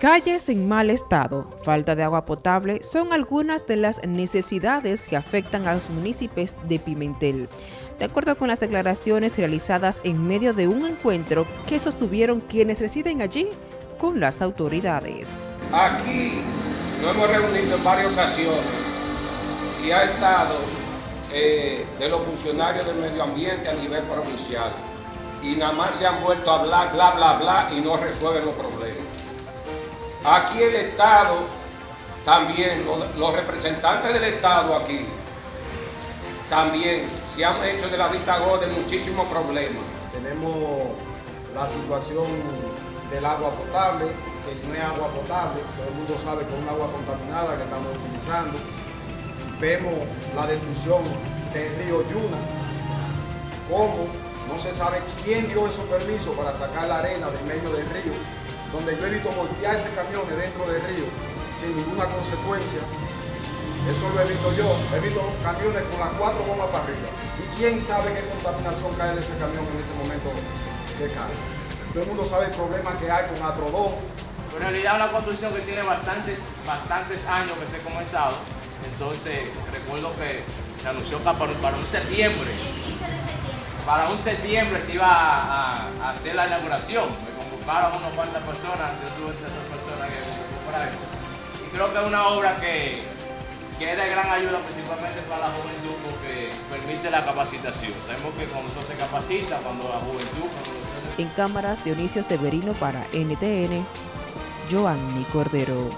Calles en mal estado, falta de agua potable son algunas de las necesidades que afectan a los municipios de Pimentel. De acuerdo con las declaraciones realizadas en medio de un encuentro que sostuvieron quienes residen allí con las autoridades. Aquí nos hemos reunido en varias ocasiones y ha estado eh, de los funcionarios del medio ambiente a nivel provincial y nada más se han vuelto a hablar, bla, bla, bla y no resuelven los problemas. Aquí el Estado, también los, representantes del Estado aquí, también se han hecho de la vista gorda muchísimos problemas. Tenemos la situación del agua potable, que no es agua potable, todo el mundo sabe que es un agua contaminada que estamos utilizando. Vemos la destrucción del río Yuna, cómo no se sabe quién dio esos permisos para sacar la arena del medio del río, donde yo he visto voltearse camiones dentro del río sin ninguna consecuencia. Eso lo he visto yo. He visto camiones con las cuatro bombas para arriba. ¿Y quién sabe qué contaminación cae de ese camión en ese momento que cae? Todo el mundo sabe el problema que hay con Atrodón. En realidad es una construcción que tiene bastantes, bastantes años que se ha comenzado. Entonces, recuerdo que se anunció para, para un septiembre. Para un septiembre se iba a, hacer la inauguración. Convocaron unas cuantas personas, yo tuve entre esas personas que para. Y creo que es una obra que, que es de gran ayuda principalmente para la juventud porque permite la capacitación. Sabemos que cuando se capacita, cuando la juventud... En cámaras, Dionisio Severino para NTN, Joanny Cordero.